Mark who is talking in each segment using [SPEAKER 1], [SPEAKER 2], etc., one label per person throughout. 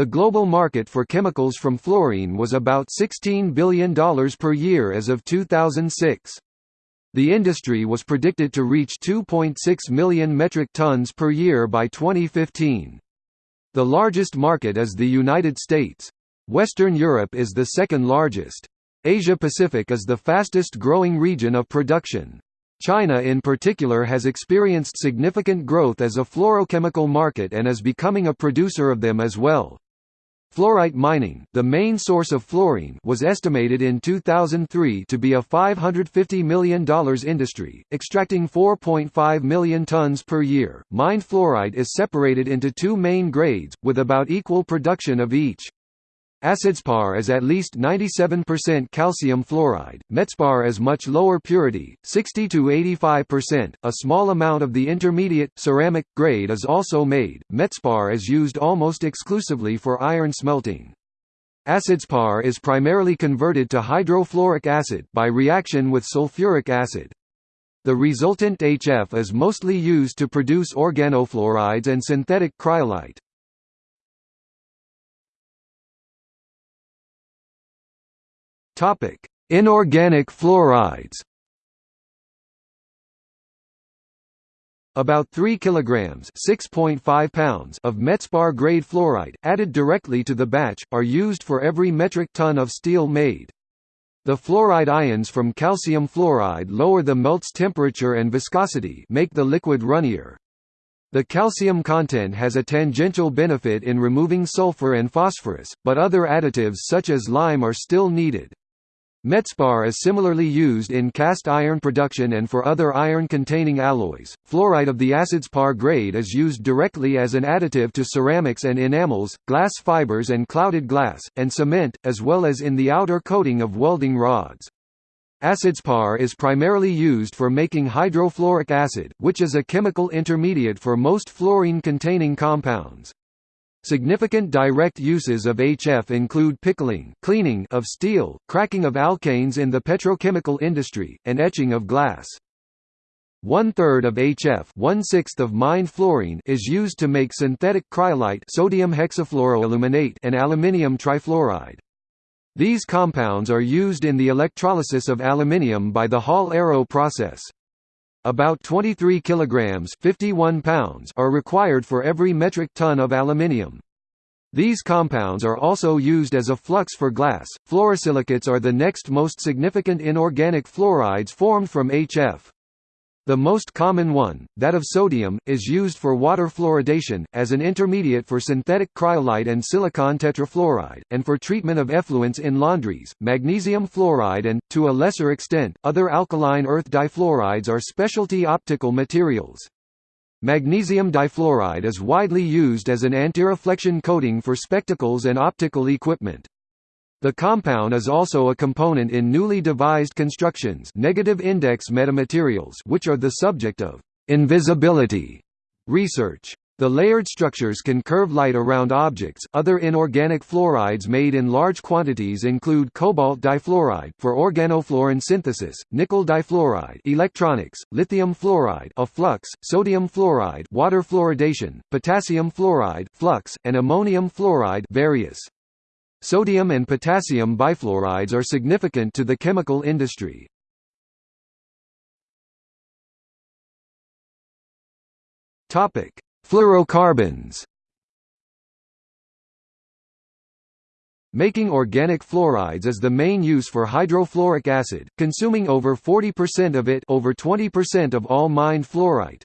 [SPEAKER 1] The global market for chemicals from fluorine was about $16 billion per year as of 2006. The industry was predicted to reach 2.6 million metric tons per year by 2015. The largest market is the United States. Western Europe is the second largest. Asia-Pacific is the fastest growing region of production. China in particular has experienced significant growth as a fluorochemical market and is becoming a producer of them as well. Fluorite mining, the main source of fluorine, was estimated in 2003 to be a $550 million industry, extracting 4.5 million tons per year. Mined fluorite is separated into two main grades, with about equal production of each. Acidspar is at least 97% calcium fluoride, metspar is much lower purity, 60 to 85%. A small amount of the intermediate, ceramic, grade is also made. Metspar is used almost exclusively for iron smelting. Acidspar is primarily converted to hydrofluoric acid by reaction with sulfuric acid. The resultant HF is mostly used to produce organofluorides and synthetic cryolite. Topic: Inorganic fluorides. About 3 kilograms (6.5 pounds) of metspar grade fluoride added directly to the batch are used for every metric ton of steel made. The fluoride ions from calcium fluoride lower the melt's temperature and viscosity, make the liquid runnier. The calcium content has a tangential benefit in removing sulfur and phosphorus, but other additives such as lime are still needed. Metspar is similarly used in cast iron production and for other iron-containing alloys. Fluoride of the acidspar grade is used directly as an additive to ceramics and enamels, glass fibers and clouded glass, and cement, as well as in the outer coating of welding rods. Acidspar is primarily used for making hydrofluoric acid, which is a chemical intermediate for most fluorine-containing compounds. Significant direct uses of HF include pickling cleaning of steel, cracking of alkanes in the petrochemical industry, and etching of glass. One-third of HF one-sixth of mined fluorine is used to make synthetic cryolite sodium hexafluoroaluminate and aluminium trifluoride. These compounds are used in the electrolysis of aluminium by the Hall-Héroult process. About 23 kilograms 51 pounds are required for every metric ton of aluminium. These compounds are also used as a flux for glass. Fluorosilicates are the next most significant inorganic fluorides formed from HF. The most common one, that of sodium, is used for water fluoridation, as an intermediate for synthetic cryolite and silicon tetrafluoride, and for treatment of effluents in laundries. Magnesium fluoride and, to a lesser extent, other alkaline earth difluorides are specialty optical materials. Magnesium difluoride is widely used as an antireflection coating for spectacles and optical equipment. The compound is also a component in newly devised constructions negative index metamaterials which are the subject of invisibility research. The layered structures can curve light around objects. Other inorganic fluorides made in large quantities include cobalt difluoride for organofluorine synthesis, nickel difluoride, electronics, lithium fluoride, a flux, sodium fluoride, water fluoridation, potassium fluoride, flux, and ammonium fluoride, various. Sodium and potassium bifluorides are significant to the chemical industry. Topic: Fluorocarbons. Making organic fluorides is the main use for hydrofluoric acid, consuming over 40% of it over 20% of all mined fluorite.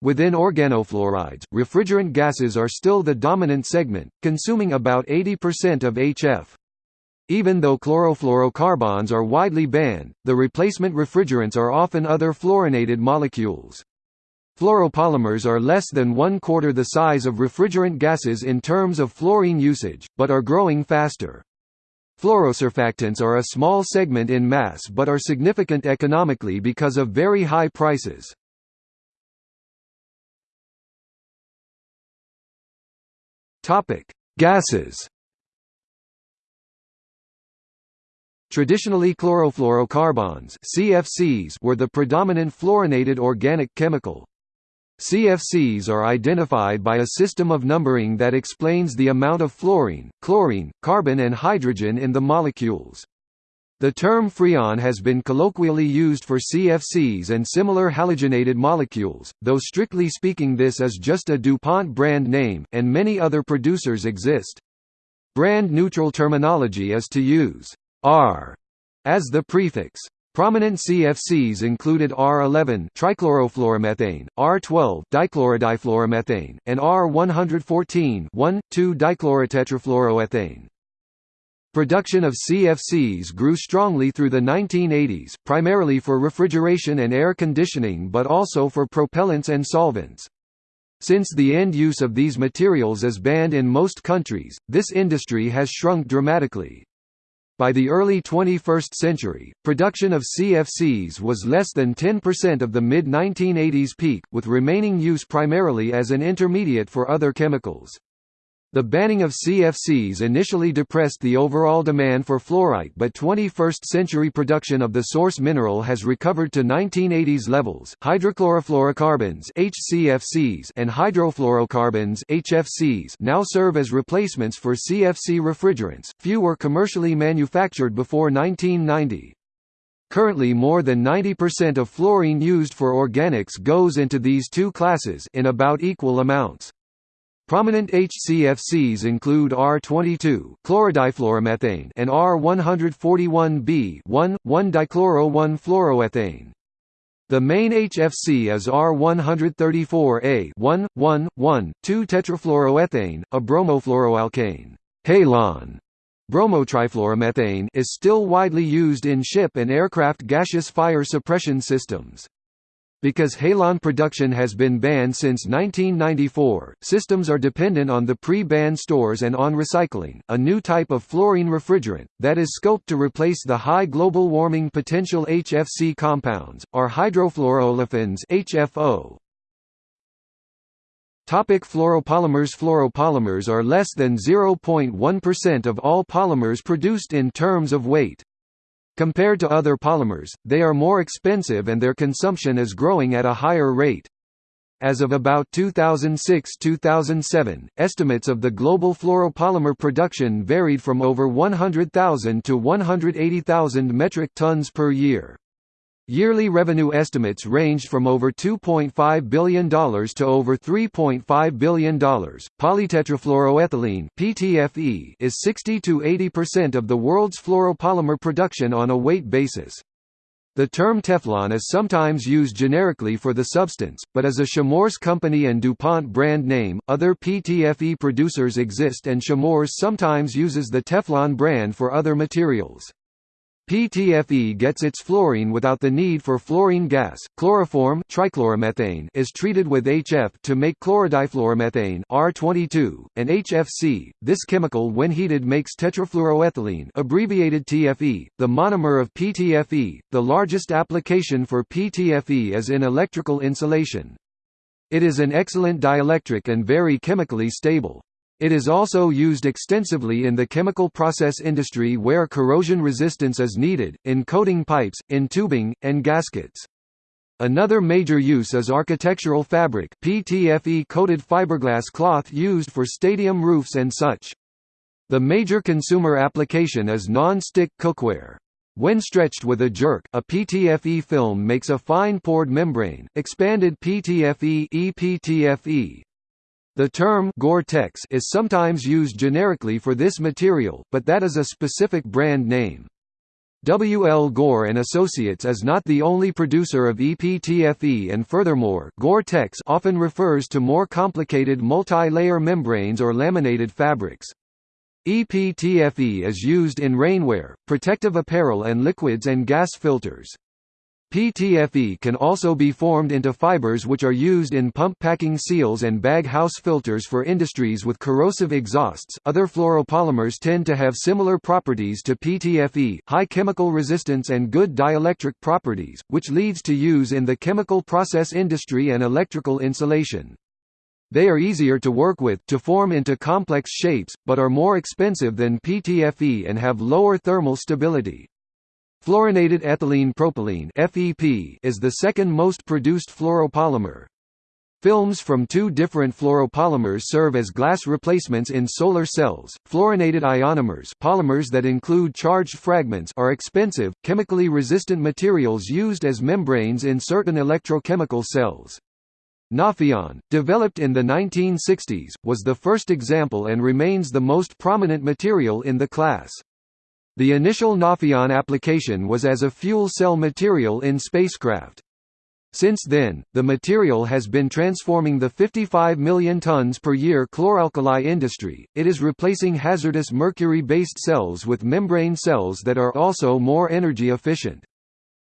[SPEAKER 1] Within organofluorides, refrigerant gases are still the dominant segment, consuming about 80% of HF. Even though chlorofluorocarbons are widely banned, the replacement refrigerants are often other fluorinated molecules. Fluoropolymers are less than one quarter the size of refrigerant gases in terms of fluorine usage, but are growing faster. Fluorosurfactants are a small segment in mass but are significant economically because of very high prices. Topic: Gases. Traditionally chlorofluorocarbons (CFCs) were the predominant fluorinated organic chemical. CFCs are identified by a system of numbering that explains the amount of fluorine, chlorine, carbon and hydrogen in the molecules. The term freon has been colloquially used for CFCs and similar halogenated molecules, though strictly speaking this is just a DuPont brand name, and many other producers exist. Brand-neutral terminology is to use R as the prefix. Prominent CFCs included R11 trichlorofluoromethane, R12 dichlorodifluoromethane, and R114 1,2-dichlorotetrafluoroethane. Production of CFCs grew strongly through the 1980s, primarily for refrigeration and air conditioning but also for propellants and solvents. Since the end use of these materials is banned in most countries, this industry has shrunk dramatically. By the early 21st century, production of CFCs was less than 10% of the mid-1980s peak, with remaining use primarily as an intermediate for other chemicals. The banning of CFCs initially depressed the overall demand for fluorite but 21st-century production of the source mineral has recovered to 1980s levels. Hydrochlorofluorocarbons (HCFCs) and hydrofluorocarbons (HFCs) now serve as replacements for CFC refrigerants. Few were commercially manufactured before 1990. Currently more than 90% of fluorine used for organics goes into these two classes in about equal amounts. Prominent HCFCs include R22 chlorodifluoromethane and R141B 1,1-dichloro-1-fluoroethane. The main HFC is R134A 1,1,1,2-tetrafluoroethane, a bromofluoroalkane. Halon bromotrifluoromethane is still widely used in ship and aircraft gaseous fire suppression systems. Because halon production has been banned since 1994, systems are dependent on the pre-ban stores and on recycling, a new type of fluorine refrigerant, that is scoped to replace the high global warming potential HFC compounds, are hydrofluoroolefins HFO. Topic fluoropolymers Fluoropolymers are less than 0.1% of all polymers produced in terms of weight. Compared to other polymers, they are more expensive and their consumption is growing at a higher rate. As of about 2006–2007, estimates of the global fluoropolymer production varied from over 100,000 to 180,000 metric tons per year. Yearly revenue estimates ranged from over $2.5 billion to over $3.5 billion. Polytetrafluoroethylene (PTFE) is 60 to 80% of the world's fluoropolymer production on a weight basis. The term Teflon is sometimes used generically for the substance, but as a Chemours company and DuPont brand name, other PTFE producers exist and Chemours sometimes uses the Teflon brand for other materials. PTFE gets its fluorine without the need for fluorine gas. Chloroform trichloromethane is treated with HF to make chlorodifluoromethane R22, and HFC. This chemical when heated makes tetrafluoroethylene, abbreviated TFE, the monomer of PTFE. The largest application for PTFE is in electrical insulation. It is an excellent dielectric and very chemically stable. It is also used extensively in the chemical process industry where corrosion resistance is needed, in coating pipes, in tubing, and gaskets. Another major use is architectural fabric PTFE-coated fiberglass cloth used for stadium roofs and such. The major consumer application is non-stick cookware. When stretched with a jerk, a PTFE film makes a fine pored membrane, expanded PTFE EPTFE, the term Gore-Tex is sometimes used generically for this material, but that is a specific brand name. W. L. Gore and Associates is not the only producer of EPTFE and furthermore Gore-Tex often refers to more complicated multi-layer membranes or laminated fabrics. EPTFE is used in rainwear, protective apparel and liquids and gas filters. PTFE can also be formed into fibers which are used in pump packing seals and bag house filters for industries with corrosive exhausts. Other fluoropolymers tend to have similar properties to PTFE, high chemical resistance and good dielectric properties, which leads to use in the chemical process industry and electrical insulation. They are easier to work with to form into complex shapes, but are more expensive than PTFE and have lower thermal stability. Fluorinated ethylene propylene (FEP) is the second most produced fluoropolymer. Films from two different fluoropolymers serve as glass replacements in solar cells. Fluorinated ionomers, polymers that include charged fragments, are expensive, chemically resistant materials used as membranes in certain electrochemical cells. Nafion, developed in the 1960s, was the first example and remains the most prominent material in the class. The initial Nafion application was as a fuel cell material in spacecraft. Since then, the material has been transforming the 55 million tons per year chloralkali industry. It is replacing hazardous mercury-based cells with membrane cells that are also more energy efficient.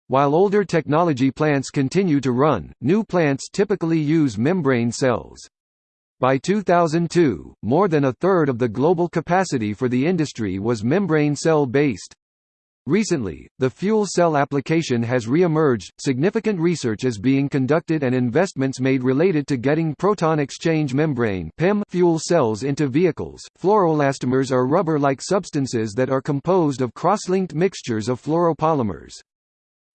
[SPEAKER 1] While older technology plants continue to run, new plants typically use membrane cells. By 2002, more than a third of the global capacity for the industry was membrane cell based. Recently, the fuel cell application has re-emerged, significant research is being conducted and investments made related to getting proton exchange membrane fuel cells into vehicles. Fluoroelastomers are rubber-like substances that are composed of cross-linked mixtures of fluoropolymers.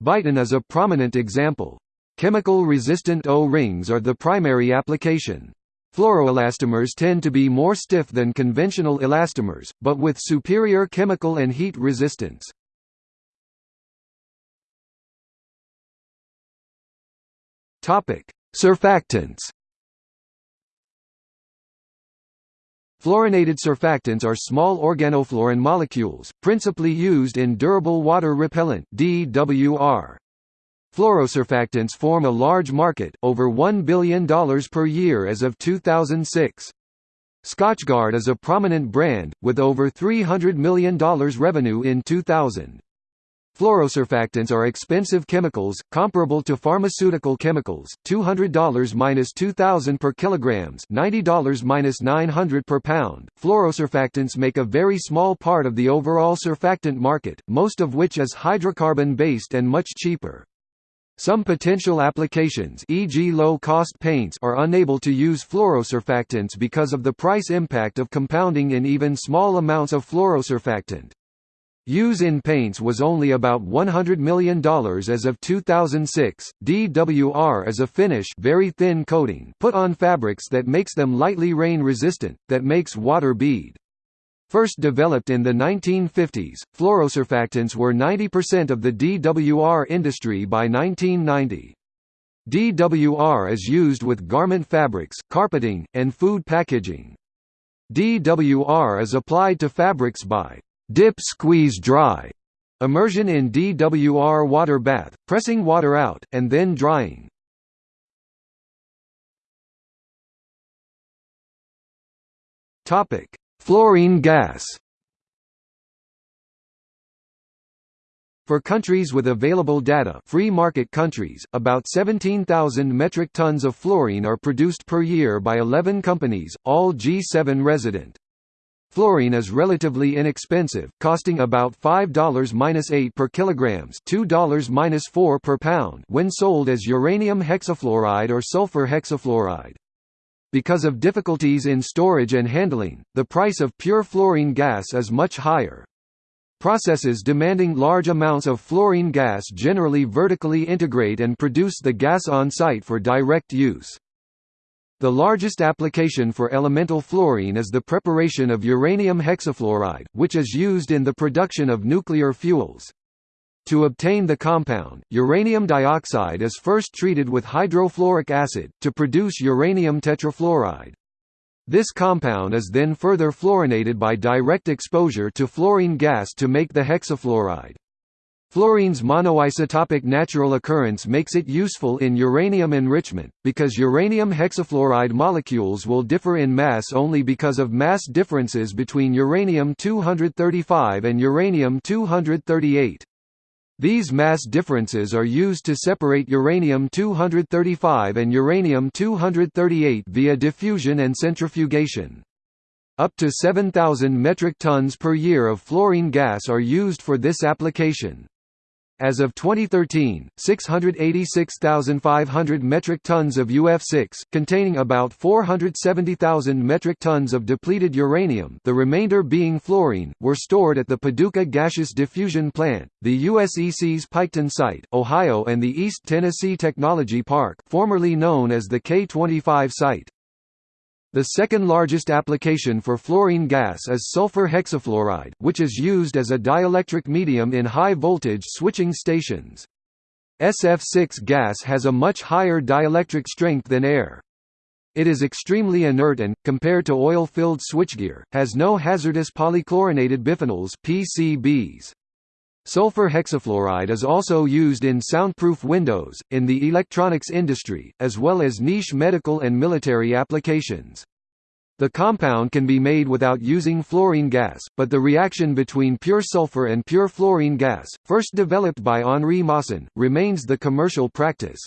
[SPEAKER 1] Viton is a prominent example. Chemical-resistant O-rings are the primary application. Fluoroelastomers tend to be more stiff than conventional elastomers, but with superior chemical and heat resistance. Surfactants. Fluorinated surfactants are small organofluorine molecules, principally used in durable water repellent (DWR). Fluorosurfactants form a large market, over $1 billion per year as of 2006. Scotchgard is a prominent brand, with over $300 million revenue in 2000. Fluorosurfactants are expensive chemicals, comparable to pharmaceutical chemicals, $200–2000 per kilograms, $90–900 per pound. Fluorosurfactants make a very small part of the overall surfactant market, most of which is hydrocarbon-based and much cheaper. Some potential applications e.g. low-cost paints are unable to use fluorosurfactants because of the price impact of compounding in even small amounts of fluorosurfactant. Use in paints was only about $100 million as of 2006. DWR is a finish very thin coating put on fabrics that makes them lightly rain resistant, that makes water bead. First developed in the 1950s, fluorosurfactants were 90% of the DWR industry by 1990. DWR is used with garment fabrics, carpeting, and food packaging. DWR is applied to fabrics by dip squeeze dry immersion in DWR water bath, pressing water out, and then drying. Fluorine gas For countries with available data free market countries, about 17,000 metric tons of fluorine are produced per year by 11 companies, all G7 resident. Fluorine is relatively inexpensive, costing about $5–8 per kilograms, $2–4 per pound when sold as uranium hexafluoride or sulfur hexafluoride. Because of difficulties in storage and handling, the price of pure fluorine gas is much higher. Processes demanding large amounts of fluorine gas generally vertically integrate and produce the gas on site for direct use. The largest application for elemental fluorine is the preparation of uranium hexafluoride, which is used in the production of nuclear fuels. To obtain the compound, uranium dioxide is first treated with hydrofluoric acid, to produce uranium tetrafluoride. This compound is then further fluorinated by direct exposure to fluorine gas to make the hexafluoride. Fluorine's monoisotopic natural occurrence makes it useful in uranium enrichment, because uranium hexafluoride molecules will differ in mass only because of mass differences between uranium-235 and uranium-238. These mass differences are used to separate uranium-235 and uranium-238 via diffusion and centrifugation. Up to 7,000 metric tons per year of fluorine gas are used for this application. As of 2013, 686,500 metric tons of UF6, containing about 470,000 metric tons of depleted uranium the remainder being fluorine, were stored at the Paducah Gaseous Diffusion Plant, the USEC's Piketon site, Ohio and the East Tennessee Technology Park formerly known as the K-25 site. The second largest application for fluorine gas is sulfur hexafluoride, which is used as a dielectric medium in high-voltage switching stations. SF6 gas has a much higher dielectric strength than air. It is extremely inert and, compared to oil-filled switchgear, has no hazardous polychlorinated biphenyls PCBs. Sulfur hexafluoride is also used in soundproof windows, in the electronics industry, as well as niche medical and military applications. The compound can be made without using fluorine gas, but the reaction between pure sulfur and pure fluorine gas, first developed by Henri Moissan, remains the commercial practice.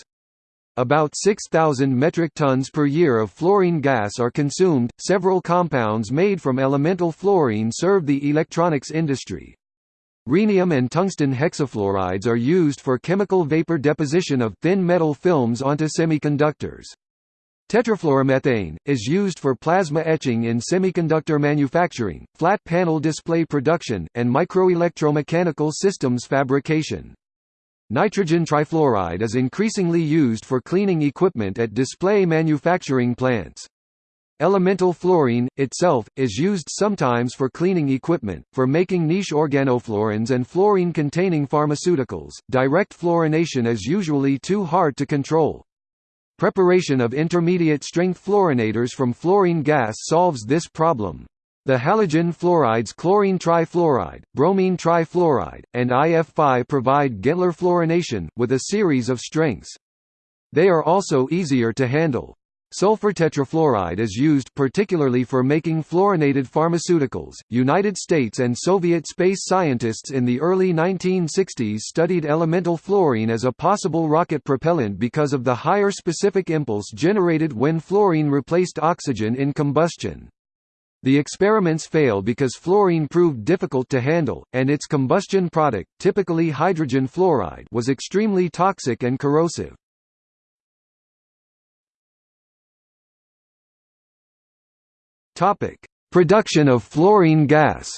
[SPEAKER 1] About 6,000 metric tons per year of fluorine gas are consumed. Several compounds made from elemental fluorine serve the electronics industry. Rhenium and tungsten hexafluorides are used for chemical vapor deposition of thin metal films onto semiconductors. Tetrafluoromethane, is used for plasma etching in semiconductor manufacturing, flat panel display production, and microelectromechanical systems fabrication. Nitrogen trifluoride is increasingly used for cleaning equipment at display manufacturing plants. Elemental fluorine, itself, is used sometimes for cleaning equipment, for making niche organofluorines and fluorine-containing pharmaceuticals. Direct fluorination is usually too hard to control. Preparation of intermediate-strength fluorinators from fluorine gas solves this problem. The halogen fluorides chlorine trifluoride, bromine trifluoride, and IF5 provide Gentler fluorination, with a series of strengths. They are also easier to handle. Sulfur tetrafluoride is used particularly for making fluorinated pharmaceuticals. United States and Soviet space scientists in the early 1960s studied elemental fluorine as a possible rocket propellant because of the higher specific impulse generated when fluorine replaced oxygen in combustion. The experiments failed because fluorine proved difficult to handle, and its combustion product, typically hydrogen fluoride, was extremely toxic and corrosive. Topic: Production of fluorine gas.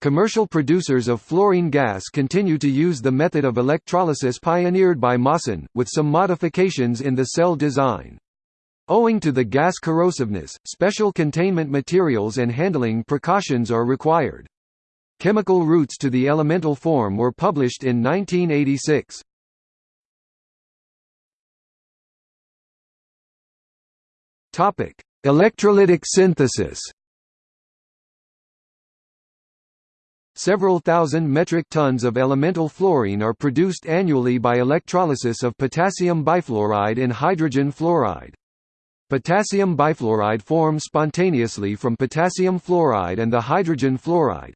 [SPEAKER 1] Commercial producers of fluorine gas continue to use the method of electrolysis pioneered by Moissan, with some modifications in the cell design. Owing to the gas corrosiveness, special containment materials and handling precautions are required. Chemical routes to the elemental form were published in 1986. Topic: Electrolytic synthesis. Several thousand metric tons of elemental fluorine are produced annually by electrolysis of potassium bifluoride in hydrogen fluoride. Potassium bifluoride forms spontaneously from potassium fluoride and the hydrogen fluoride.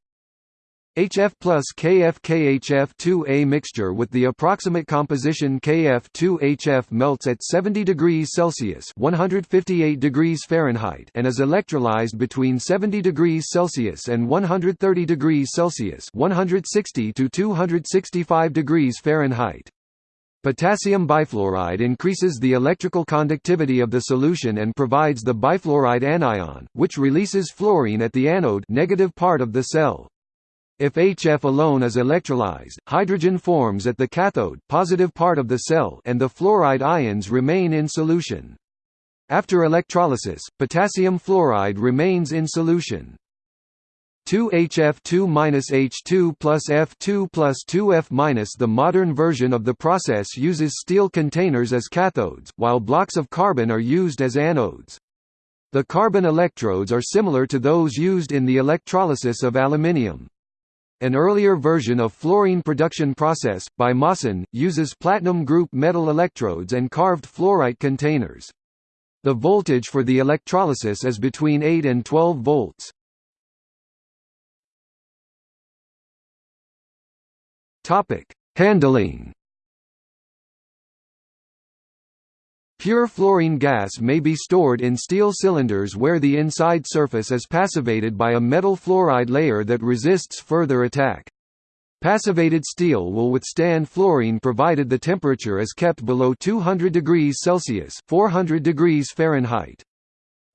[SPEAKER 1] HF plus KF-KHF2A mixture with the approximate composition KF2HF melts at 70 degrees Celsius (158 degrees Fahrenheit) and is electrolyzed between 70 degrees Celsius and 130 degrees Celsius (160 to 265 degrees Fahrenheit). Potassium bifluoride increases the electrical conductivity of the solution and provides the bifluoride anion, which releases fluorine at the anode negative part of the cell. If HF alone is electrolyzed, hydrogen forms at the cathode positive part of the cell and the fluoride ions remain in solution. After electrolysis, potassium fluoride remains in solution. 2HF2-H2 plus F2 plus 2F- The modern version of the process uses steel containers as cathodes, while blocks of carbon are used as anodes. The carbon electrodes are similar to those used in the electrolysis of aluminium. An earlier version of fluorine production process, by Moissan, uses platinum group metal electrodes and carved fluorite containers. The voltage for the electrolysis is between 8 and 12 volts. Handling Pure fluorine gas may be stored in steel cylinders where the inside surface is passivated by a metal fluoride layer that resists further attack. Passivated steel will withstand fluorine provided the temperature is kept below 200 degrees Celsius 400 degrees Fahrenheit.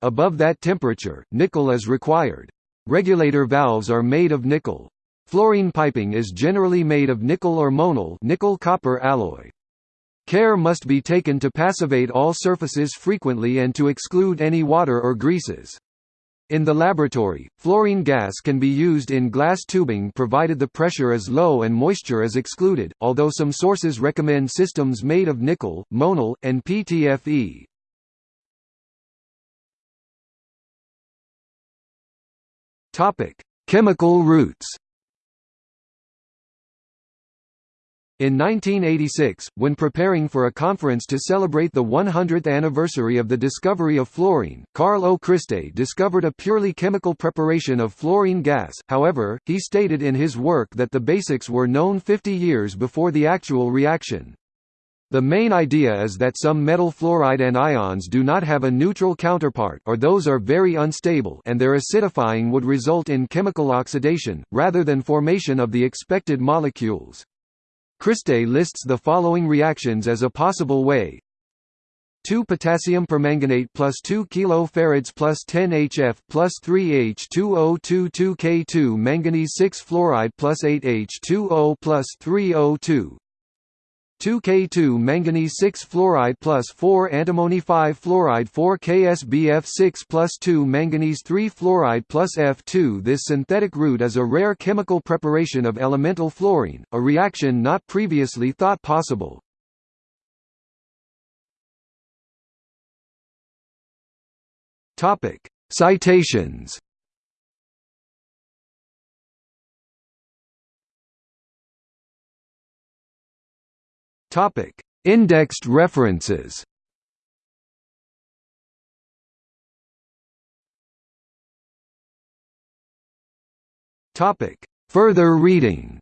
[SPEAKER 1] Above that temperature, nickel is required. Regulator valves are made of nickel. Fluorine piping is generally made of nickel or monel nickel-copper alloy. Care must be taken to passivate all surfaces frequently and to exclude any water or greases. In the laboratory, fluorine gas can be used in glass tubing provided the pressure is low and moisture is excluded, although some sources recommend systems made of nickel, monel, and PTFE. Chemical routes In 1986, when preparing for a conference to celebrate the 100th anniversary of the discovery of fluorine, Carl O. Christe discovered a purely chemical preparation of fluorine gas, however, he stated in his work that the basics were known 50 years before the actual reaction. The main idea is that some metal fluoride anions do not have a neutral counterpart or those are very unstable and their acidifying would result in chemical oxidation, rather than formation of the expected molecules. Christe lists the following reactions as a possible way. 2 potassium permanganate plus 2 kilofarads plus 10 HF plus 3 H2022 K2 manganese 6 fluoride plus 8 H2O plus 3 O2 2K2 manganese 6 fluoride plus 4 antimony 5 fluoride 4 KSBF 6 plus 2 manganese 3 fluoride plus F2 This synthetic route is a rare chemical preparation of elemental fluorine, a reaction not previously thought possible. Citations Topic: Indexed references. Topic: Further reading.